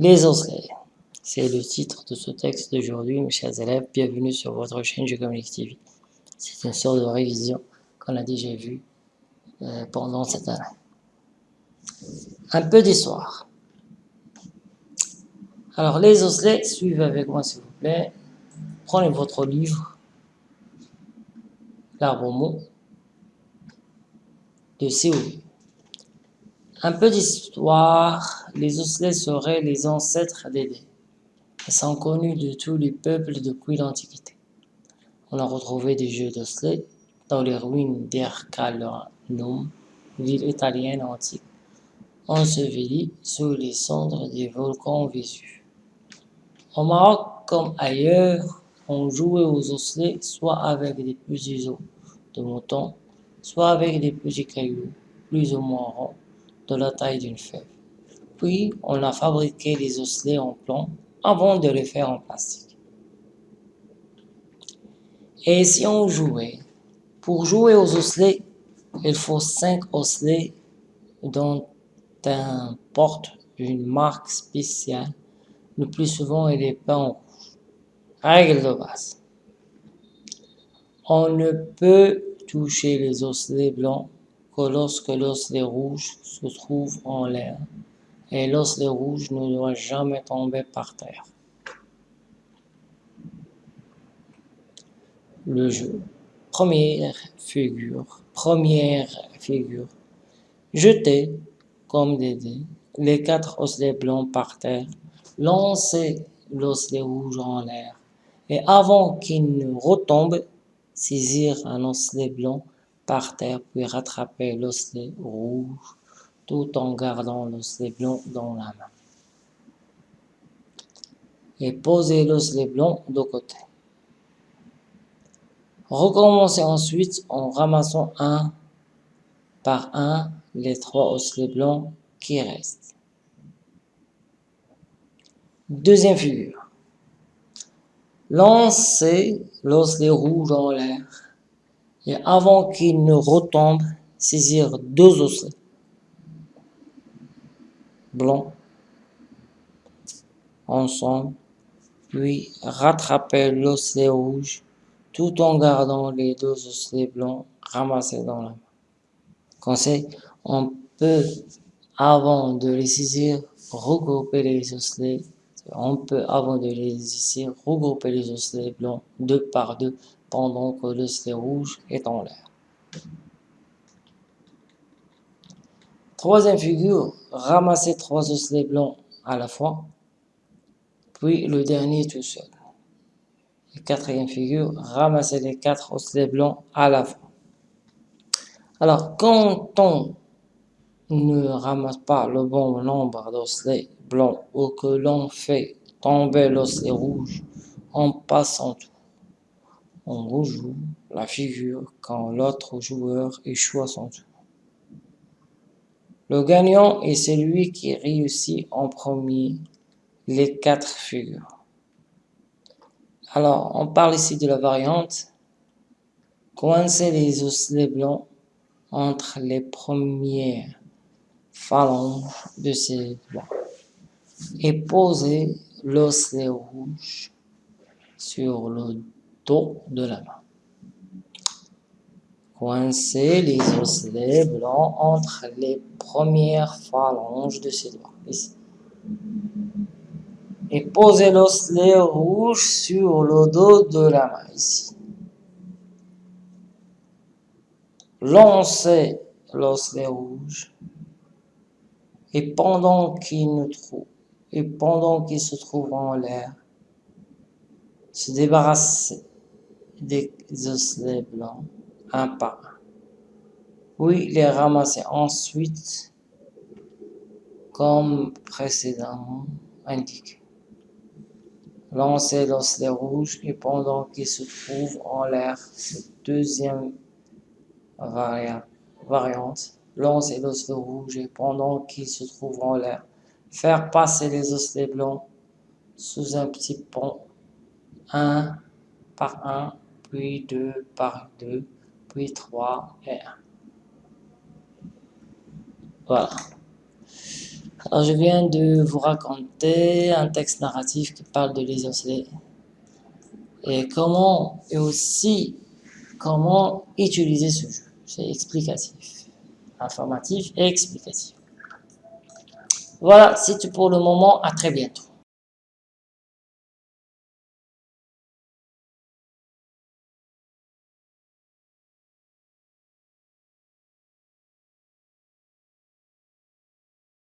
Les osselets. C'est le titre de ce texte d'aujourd'hui, mes chers élèves. Bienvenue sur votre chaîne Geocomics TV. C'est une sorte de révision qu'on a déjà vue euh, pendant cette année. Un peu d'histoire. Alors, les osselets, suivez avec moi s'il vous plaît. Prenez votre livre, l'arbre de CO2. Un peu d'histoire, les osselets seraient les ancêtres des dés. Ils sont connus de tous les peuples depuis l'Antiquité. On a retrouvé des jeux d'osselets dans les ruines d'Ercalanum, ville italienne antique, ensevelie sous les cendres des volcans Vésuve. Au Maroc, comme ailleurs, on jouait aux osselets soit avec des petits os de mouton, soit avec des petits cailloux, plus ou moins ronds, de la taille d'une fève. Puis, on a fabriqué les osselets en plomb avant de les faire en plastique. Et si on jouait Pour jouer aux osselets, il faut cinq osselets dont un porte une marque spéciale. Le plus souvent, il est peint en rouge. Règle de base. On ne peut toucher les osselets blancs que lorsque l'osselet rouge se trouve en l'air, et l'osselet rouge ne doit jamais tomber par terre. Le jeu. Première figure. Première figure. Jetez, comme des dés, les quatre osselets blancs par terre. Lancez l'osselet rouge en l'air. Et avant qu'il ne retombe, saisir un osselet blanc par terre puis rattraper l'osselet rouge tout en gardant l'osselet blanc dans la main. Et poser l'osselet blanc de côté. Recommencez ensuite en ramassant un par un les trois osselets blancs qui restent. Deuxième figure. Lancez l'osselet rouge en l'air et avant qu'il ne retombe, saisir deux osselets. Blancs. Ensemble, puis rattraper l'osselet rouge tout en gardant les deux osselets blancs ramassés dans la main. Conseil, on peut, avant de les saisir, regrouper les osselets. On peut, avant de les ici, regrouper les osselets blancs deux par deux pendant que l'osselet rouge est en l'air. Troisième figure, ramasser trois osselets blancs à la fois, puis le dernier tout seul. quatrième figure, ramasser les quatre osselets blancs à la fois. Alors, quand on ne ramasse pas le bon nombre d'osselets blancs ou que l'on fait tomber l'osselet rouge, on passe en tout. On rejoue la figure quand l'autre joueur échoue à son tour. Le gagnant est celui qui réussit en premier les quatre figures. Alors, on parle ici de la variante. Coincer les osselets blancs entre les premières phalanges de ces doigts et poser l'osselet rouge sur le de la main. Coincer les osselets blancs entre les premières phalanges de ses doigts, ici. Et poser l'osselet rouge sur le dos de la main, ici. Lancer l'osselet rouge et pendant qu'il ne trouve et pendant qu'il se trouve en l'air, se débarrasser des osselets blancs un par un, puis les ramasser ensuite comme précédemment indiqué. Lancer l'osselet rouge et pendant qu'il se trouve en l'air, deuxième variante, lancer l'osselet rouge et pendant qu'il se trouve en l'air, Faire passer les osselets blancs sous un petit pont, un par un, puis deux par deux, puis trois et un. Voilà. Alors, je viens de vous raconter un texte narratif qui parle de osselets et comment, et aussi comment utiliser ce jeu. C'est explicatif, informatif et explicatif. Voilà, c'est tout pour le moment. À très bientôt.